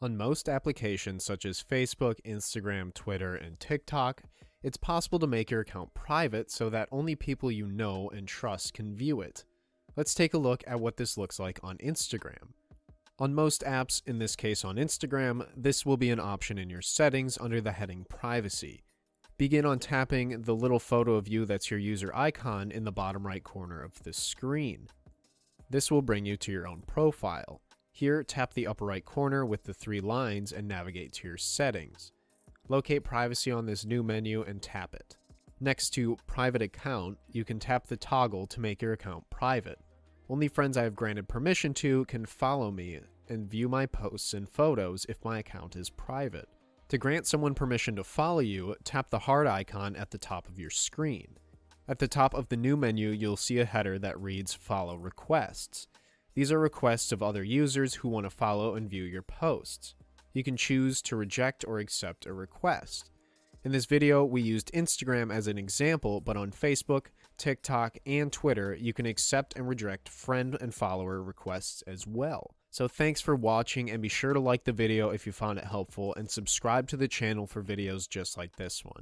On most applications such as Facebook, Instagram, Twitter, and TikTok, it's possible to make your account private so that only people you know and trust can view it. Let's take a look at what this looks like on Instagram. On most apps, in this case on Instagram, this will be an option in your settings under the heading Privacy. Begin on tapping the little photo of you that's your user icon in the bottom right corner of the screen. This will bring you to your own profile. Here, tap the upper right corner with the three lines and navigate to your settings. Locate privacy on this new menu and tap it. Next to private account, you can tap the toggle to make your account private. Only friends I have granted permission to can follow me and view my posts and photos if my account is private. To grant someone permission to follow you, tap the heart icon at the top of your screen. At the top of the new menu, you'll see a header that reads Follow Requests. These are requests of other users who want to follow and view your posts. You can choose to reject or accept a request. In this video, we used Instagram as an example, but on Facebook, TikTok, and Twitter, you can accept and reject friend and follower requests as well. So thanks for watching and be sure to like the video if you found it helpful and subscribe to the channel for videos just like this one.